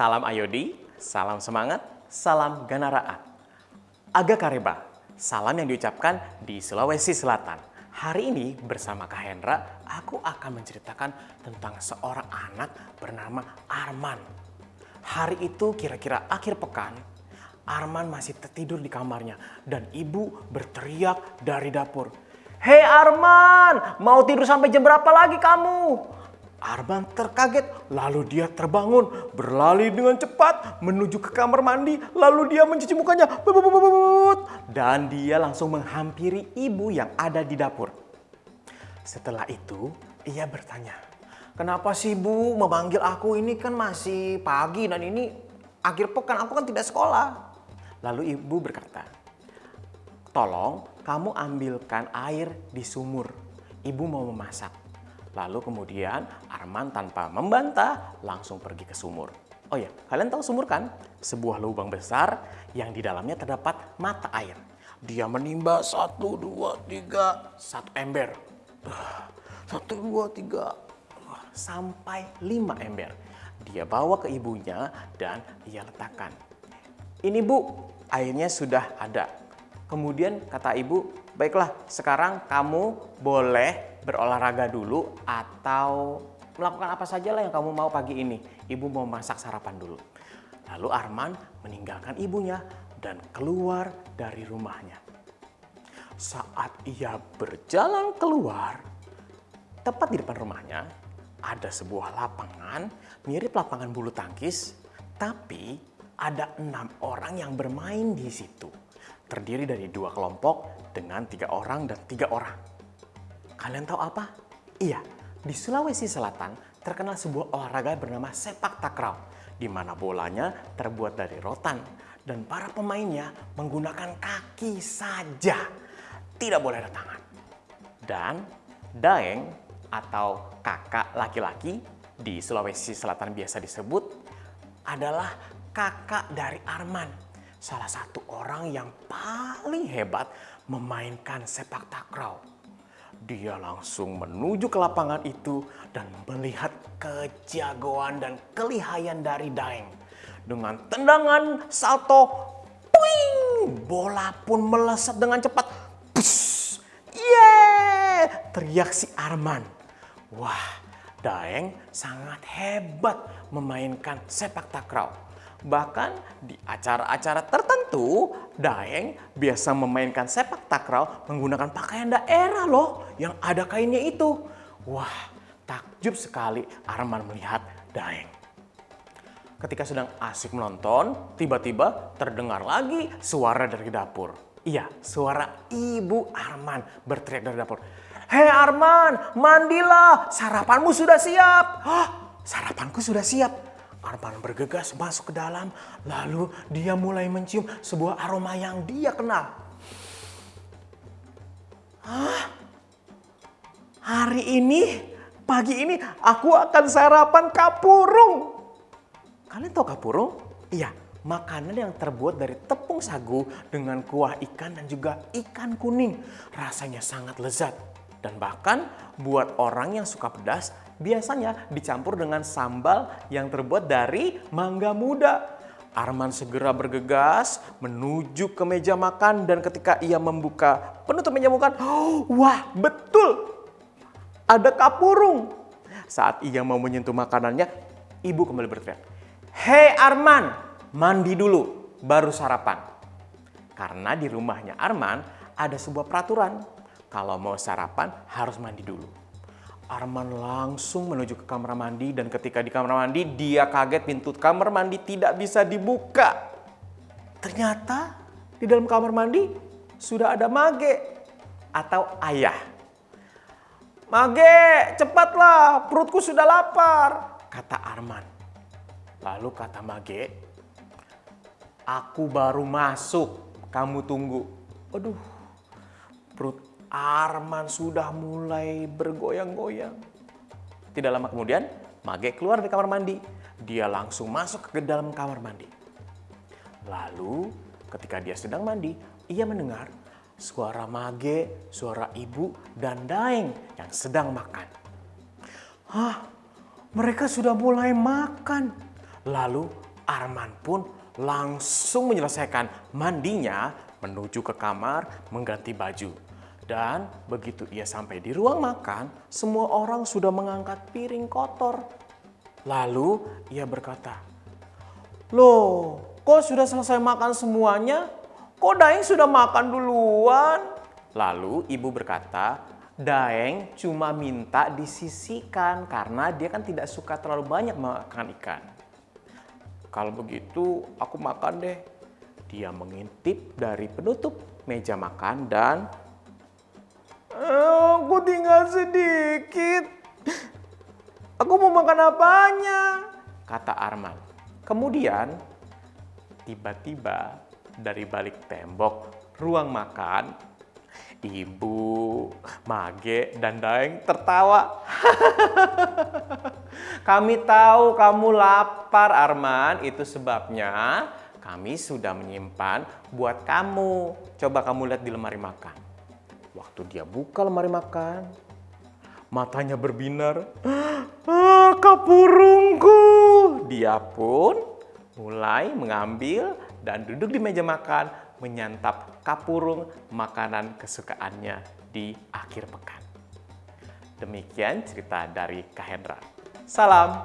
Salam Ayodi, salam semangat, salam ganaraat. Aga Kareba, salam yang diucapkan di Sulawesi Selatan. Hari ini bersama Kak Hendra, aku akan menceritakan tentang seorang anak bernama Arman. Hari itu kira-kira akhir pekan, Arman masih tertidur di kamarnya dan ibu berteriak dari dapur. Hei Arman, mau tidur sampai jam berapa lagi kamu? Arman terkaget, lalu dia terbangun, berlari dengan cepat menuju ke kamar mandi, lalu dia mencuci mukanya, dan dia langsung menghampiri ibu yang ada di dapur. Setelah itu, ia bertanya, kenapa sih bu memanggil aku ini kan masih pagi dan ini akhir pekan, aku kan tidak sekolah. Lalu ibu berkata, tolong kamu ambilkan air di sumur, ibu mau memasak. Lalu kemudian Arman tanpa membantah langsung pergi ke sumur. Oh ya, kalian tahu sumur kan? Sebuah lubang besar yang di dalamnya terdapat mata air. Dia menimba satu, dua, tiga, satu ember. Satu, dua, tiga, sampai lima ember. Dia bawa ke ibunya dan ia letakkan. Ini bu, airnya sudah ada. Kemudian kata ibu, baiklah sekarang kamu boleh berolahraga dulu atau melakukan apa saja lah yang kamu mau pagi ini. Ibu mau masak sarapan dulu. Lalu Arman meninggalkan ibunya dan keluar dari rumahnya. Saat ia berjalan keluar, tepat di depan rumahnya ada sebuah lapangan mirip lapangan bulu tangkis, tapi ada enam orang yang bermain di situ. Terdiri dari dua kelompok dengan tiga orang dan tiga orang. Kalian tahu apa? Iya, di Sulawesi Selatan terkenal sebuah olahraga bernama sepak takraw, di mana bolanya terbuat dari rotan dan para pemainnya menggunakan kaki saja, tidak boleh ada tangan. Dan daeng atau kakak laki-laki di Sulawesi Selatan biasa disebut adalah kakak dari Arman, salah satu orang yang paling hebat memainkan sepak takraw dia langsung menuju ke lapangan itu dan melihat kejagoan dan kelihayan dari Daeng. Dengan tendangan salto, puing, bola pun melesat dengan cepat. Pus, yeah! Teriak si Arman. Wah, Daeng sangat hebat memainkan sepak takraw. Bahkan di acara-acara tertentu, Daeng biasa memainkan sepak takraw menggunakan pakaian daerah loh yang ada kainnya itu. Wah, takjub sekali Arman melihat Daeng. Ketika sedang asik menonton, tiba-tiba terdengar lagi suara dari dapur. Iya, suara ibu Arman berteriak dari dapur. Hei Arman, mandilah, sarapanmu sudah siap. Hah, sarapanku sudah siap. Arman bergegas masuk ke dalam, lalu dia mulai mencium sebuah aroma yang dia kenal. Hah? Hari ini, pagi ini aku akan sarapan kapurung. Kalian tahu kapurung? Iya, makanan yang terbuat dari tepung sagu dengan kuah ikan dan juga ikan kuning. Rasanya sangat lezat. Dan bahkan buat orang yang suka pedas, biasanya dicampur dengan sambal yang terbuat dari mangga muda. Arman segera bergegas menuju ke meja makan dan ketika ia membuka penutup meja makan, oh, wah betul ada kapurung. Saat ia mau menyentuh makanannya, ibu kembali berteriak, Hei Arman, mandi dulu, baru sarapan. Karena di rumahnya Arman ada sebuah peraturan, kalau mau sarapan harus mandi dulu. Arman langsung menuju ke kamar mandi dan ketika di kamar mandi dia kaget pintu kamar mandi tidak bisa dibuka. Ternyata di dalam kamar mandi sudah ada Mage atau ayah. Mage, cepatlah, perutku sudah lapar, kata Arman. Lalu kata Mage, aku baru masuk, kamu tunggu. Aduh, perut Arman sudah mulai bergoyang-goyang. Tidak lama kemudian, Mage keluar dari kamar mandi. Dia langsung masuk ke dalam kamar mandi. Lalu, ketika dia sedang mandi, ia mendengar suara Mage, suara ibu, dan Daeng yang sedang makan. Hah, mereka sudah mulai makan. Lalu Arman pun langsung menyelesaikan mandinya menuju ke kamar mengganti baju. Dan begitu ia sampai di ruang makan, semua orang sudah mengangkat piring kotor. Lalu ia berkata, Loh, kok sudah selesai makan semuanya? Kok Daeng sudah makan duluan? Lalu ibu berkata, Daeng cuma minta disisikan karena dia kan tidak suka terlalu banyak makan ikan. Kalau begitu aku makan deh. Dia mengintip dari penutup meja makan dan Aku tinggal sedikit. Aku mau makan apanya? Kata Arman. Kemudian tiba-tiba dari balik tembok ruang makan, Ibu, Mage, dan Daeng tertawa. kami tahu kamu lapar Arman, itu sebabnya kami sudah menyimpan buat kamu. Coba kamu lihat di lemari makan. Waktu dia buka lemari makan, matanya berbinar. Ah, kapurungku! Dia pun mulai mengambil dan duduk di meja makan menyantap kapurung makanan kesukaannya di akhir pekan. Demikian cerita dari Kak Hendra. Salam!